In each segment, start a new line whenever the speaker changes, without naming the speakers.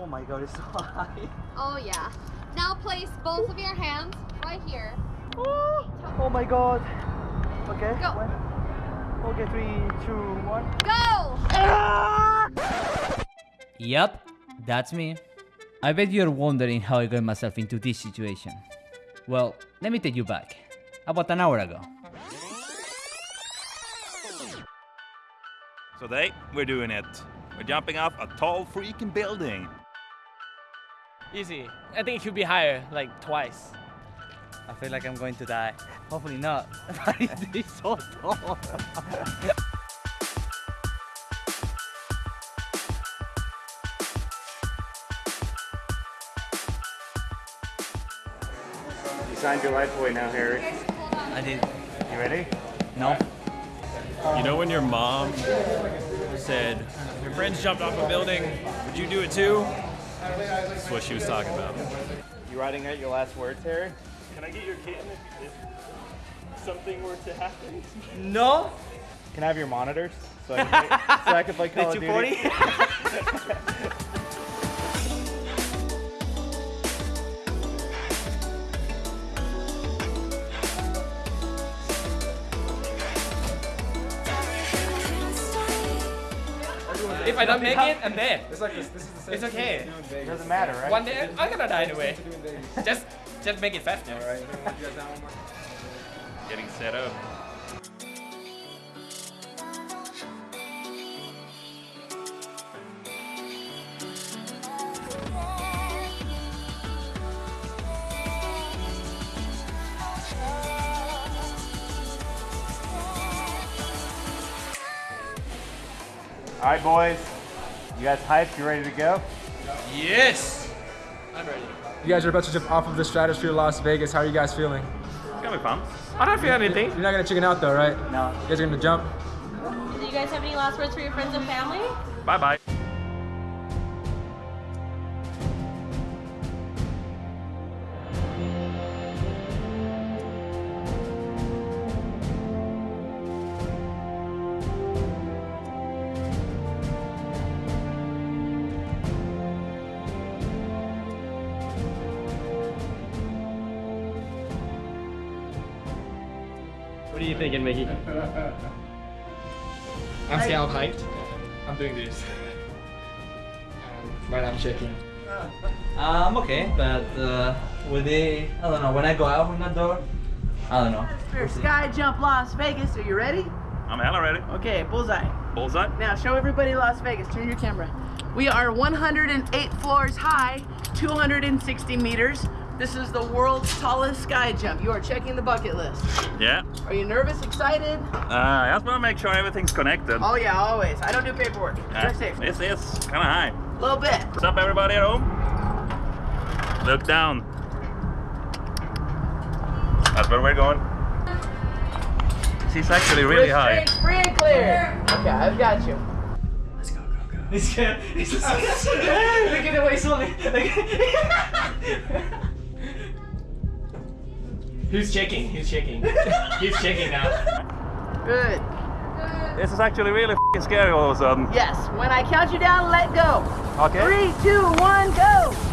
Oh my god, it's so high.
Oh yeah. Now place both of your hands right here.
Oh oh my god. Okay.
Go.
One. Okay, three, two, one.
Go! Ah!
Yep, that's me. I bet you're wondering how I got myself into this situation. Well, let me take you back. About an hour ago.
So today, we're doing it. We're jumping off a tall freaking building.
Easy. I think it should be higher, like twice.
I feel like I'm going to die. Hopefully not. But it's so tall.
You signed your life away now, Harry.
I did.
You ready?
No.
You know when your mom said, your friends jumped off a building, would you do it too? That's what she was talking about.
You writing out your last words, Harry?
Can I get your kitten if, if something were to happen?
No?
Can I have your monitors so I can play, so I can play Call of Duty?
If I don't make it, I'm dead. It's like this. This is the It's okay.
It doesn't matter, right?
One day I'm gonna die anyway. Just, just make it faster.
Getting set up.
All right, boys. You guys hyped? You ready to go?
Yes. I'm ready.
You guys are about to jump off of the stratosphere Las Vegas. How are you guys feeling?
It's gonna be fun.
I don't feel anything.
You're not gonna chicken out though, right?
No.
You guys are gonna jump?
Do you guys have any last words for your friends and family?
Bye bye
What are you thinking, Mickey? I'm see how hyped. I'm doing this. And right I'm shaking.
Uh, I'm okay, but uh, with the, I don't know, when I go out from that door, I don't know.
For Sky Jump Las Vegas, are you ready?
I'm hella ready.
Okay, bullseye.
Bullseye.
Now show everybody Las Vegas. Turn your camera. We are 108 floors high, 260 meters. This is the world's tallest sky jump. You are checking the bucket list.
Yeah.
Are you nervous, excited?
Uh, I just wanna make sure everything's connected.
Oh yeah, always. I don't do paperwork.
Yeah,
Check safe.
This is kinda high.
A little bit.
What's up, everybody at home? Look down. That's where we're going. This is actually really
Wrist
high.
straight, free and clear. Okay, I've got you.
He's scared. He's just scared. Look at the way he's holding. He's checking? Who's checking? He's checking now.
Good.
This is actually really f***ing scary all of a sudden.
Yes. When I count you down, let go.
Okay.
Three, two, one, go.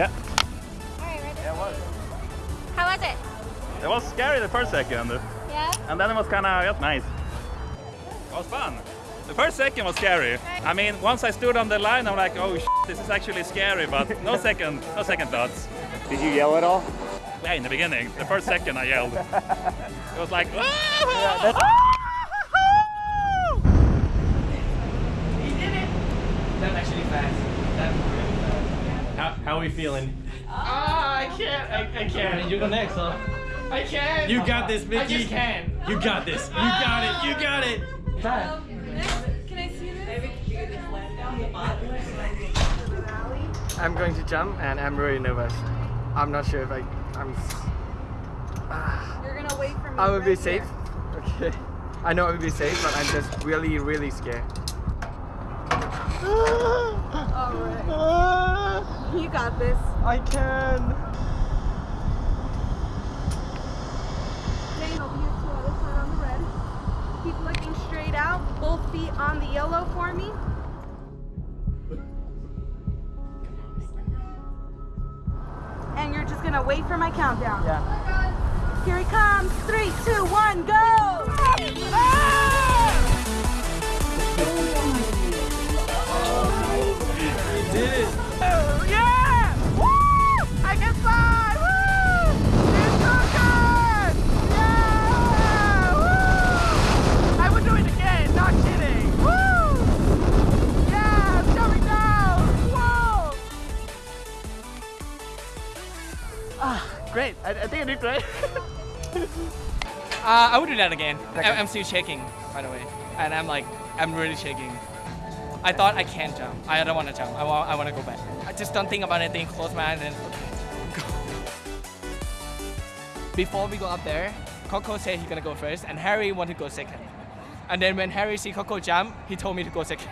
Yeah.
Alright, ready? How was it?
It was scary the first second.
Yeah?
And then it was kind of just nice. It was fun. The first second was scary. I mean, once I stood on the line, I'm like, oh, this is actually scary, but no second, no second thoughts.
Did you yell at all?
Yeah, in the beginning, the first second I yelled. It was like, ah!
That's actually fast. That's really fast. How, how are we feeling? Ah, I can't. I, I can't. You go next, huh? I can't. You got this, Mickey. I just can. You got this. You got it. You got it.
Can I see this?
I'm going to jump and I'm really nervous. I'm not sure if I. I'm.
You're gonna wait for me.
I will be safe.
here.
Okay.
I know it would be safe, but I'm just really, really scared.
Alright. You got this.
I can.
Dane, open your two other foot on the red. Keep looking straight out. Both feet on the yellow for me. And you're just gonna wait for my countdown.
Yeah.
Here he comes. Three, two, one, go! I, I
think I did great.
Uh, I would do that again. I, I'm still shaking, by the way, and I'm like, I'm really shaking. I thought I can't jump. I don't want to jump. I want, I want to go back. I just don't think about anything. Close my eyes and okay, go. Before we go up there, Coco said he's gonna go first, and Harry wanted to go second. And then when Harry see Coco jump, he told me to go second.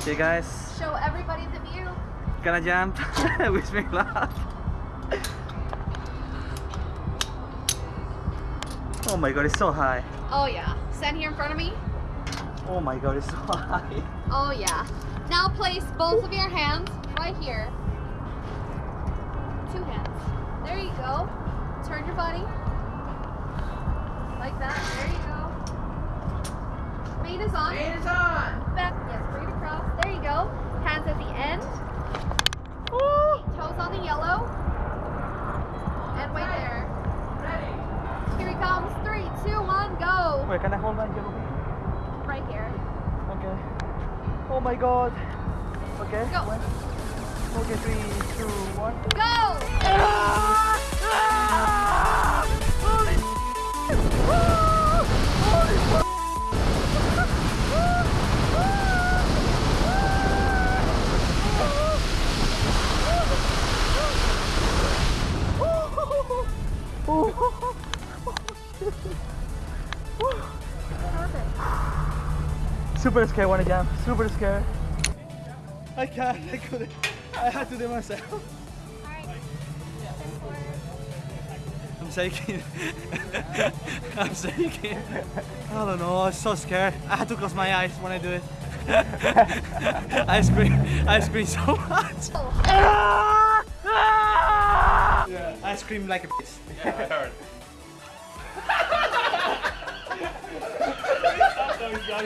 Okay, guys,
Show everybody the view.
gonna jump. Wish me luck. Oh my god, it's so high.
Oh yeah. Stand here in front of me.
Oh my god, it's so high.
Oh yeah. Now place both of your hands right here. Two hands. There you go. Turn your body. Like that. There you go. Main is on.
Main is on.
Back. Yes, breathe across. There you go. Hands at the end. Toes on the yellow. And wait there.
Ready.
Here he comes. Three, two, one, go.
Wait, can I hold my yellow?
Right here.
Okay. Oh my god. Okay.
Go.
Okay, three, two, one.
Go. Ah!
Super scared when I jump. Super scared. I can't. I couldn't. I had to do it myself. I'm shaking. I'm shaking. I don't know. I'm so scared. I had to close my eyes when I do it. I scream. I scream so much. Oh. Yeah, I scream like a bitch.
Yeah, I heard. Ah!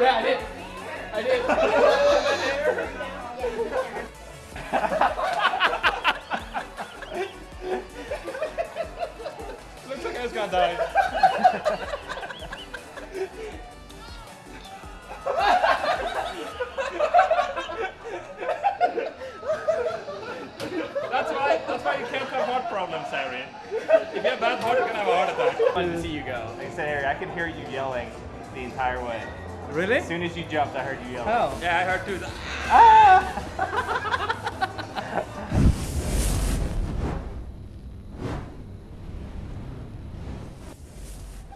Yeah, I did. I did.
Looks like I was gonna die. That's why. That's why you can't have heart problems, Harry. If you have bad heart, you can have a heart attack. Fun to see you go.
Like I said, Harry, I could hear you yelling the entire way.
Really?
As soon as you jumped, I heard you yelling.
How?
Yeah, I heard too. Ah.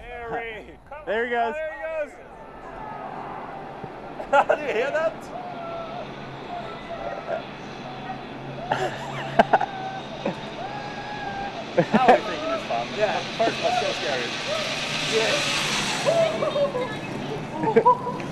Harry, come
There he goes.
There he goes. Do you hear that? Now we're thinking it's fun. Yeah.